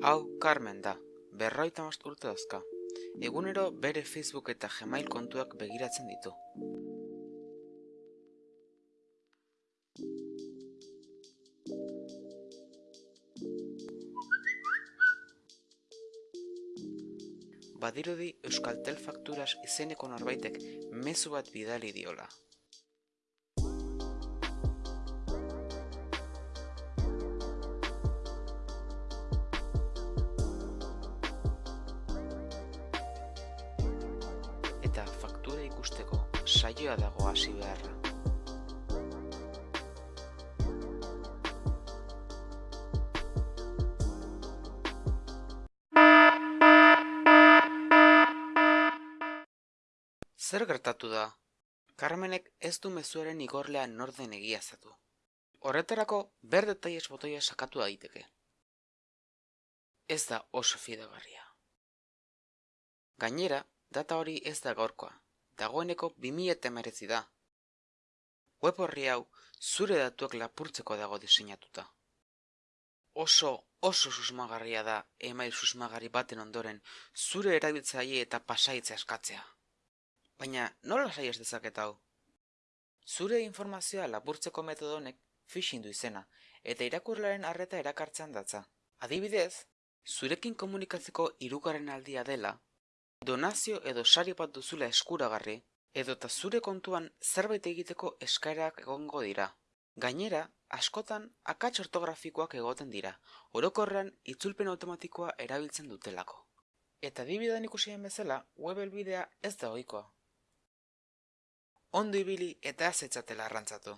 Hau Carmen da, berroita most urte dauzka. Egunero bere Facebook eta Gmail kontuak begiratzen ditu. Badirudi Euskaltel Fakturas izeneko norbaitek mezu bat bidali diola. Eta faktura ikusteko saioa dago hasi beharra. Zer gertatu da? Carmenek ez du mezuaren igorlea norden egiazatu. Horretarako ber detailes botoia sakatu daiteke. Ez da oso fidagarria. Gainera, data hori ez da gaurkoa, dagoeneko 2000 da. Web horri hau zure datuak lapurtzeko dago diseinatuta. Oso, oso susmagarria da email susmagarri baten ondoren zure erabiltzaile eta pasaitza eskatzea. Baina nola sai ez dezaket hau? Zure informazioa lapurtzeko metodo honek phishing du izena eta irakurlaren arreta erakartzen datza. Adibidez, zurekin komunikatzeko hirugarren aldia dela, donazio edo sari bat duzula eskuragarri, edota zure kontuan zerbait egiteko eskaerak egongo dira. Gainera, askotan akats ortografikoak egoten dira, orokorrean itzulpen automatikoa erabiltzen dutelako. Eta adibidean ikusien bezala, web helbidea ez da ohikoa. Ondo ibili eta ez etzatela arrantzatu.